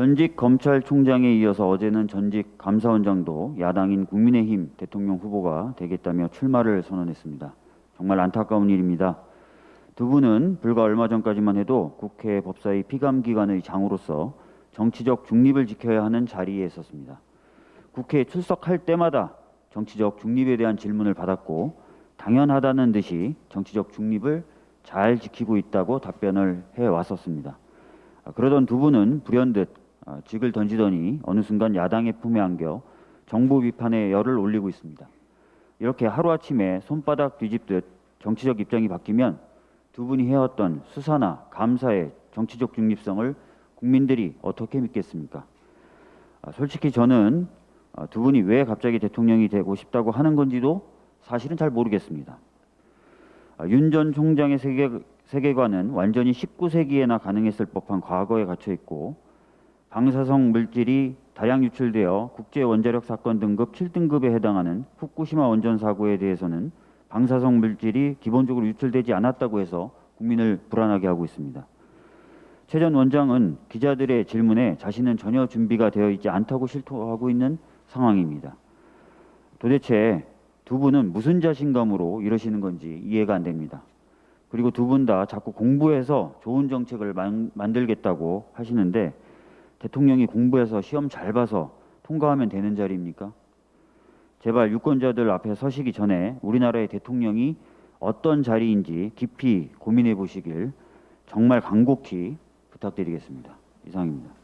전직 검찰총장에 이어서 어제는 전직 감사원장도 야당인 국민의힘 대통령 후보가 되겠다며 출마를 선언했습니다. 정말 안타까운 일입니다. 두 분은 불과 얼마 전까지만 해도 국회 법사위 피감기관의 장으로서 정치적 중립을 지켜야 하는 자리에 있었습니다. 국회에 출석할 때마다 정치적 중립에 대한 질문을 받았고 당연하다는 듯이 정치적 중립을 잘 지키고 있다고 답변을 해 왔었습니다. 아, 그러던 두 분은 불현듯 아, 직을 던지더니 어느 순간 야당의 품에 안겨 정부 비판에 열을 올리고 있습니다. 이렇게 하루아침에 손바닥 뒤집듯 정치적 입장이 바뀌면 두 분이 해왔던 수사나 감사의 정치적 중립성을 국민들이 어떻게 믿겠습니까? 아, 솔직히 저는 아, 두 분이 왜 갑자기 대통령이 되고 싶다고 하는 건지도 사실은 잘 모르겠습니다. 윤 전 총장의 세계, 세계관은 완전히 19세기에나 가능했을 법한 과거에 갇혀 있고 방사성 물질이 다량 유출되어 국제 원자력 사건 등급 7등급에 해당하는 후쿠시마 원전 사고에 대해서는 방사성 물질이 기본적으로 유출되지 않았다고 해서 국민을 불안하게 하고 있습니다. 최 전 원장은 기자들의 질문에 자신은 전혀 준비가 되어 있지 않다고 실토하고 있는 상황입니다. 도대체 두 분은 무슨 자신감으로 이러시는 건지 이해가 안 됩니다. 그리고 두 분 다 자꾸 공부해서 좋은 정책을 만, 만들겠다고 하시는데 대통령이 공부해서 시험 잘 봐서 통과하면 되는 자리입니까? 제발 유권자들 앞에 서시기 전에 우리나라의 대통령이 어떤 자리인지 깊이 고민해 보시길 정말 간곡히 부탁드리겠습니다. 이상입니다.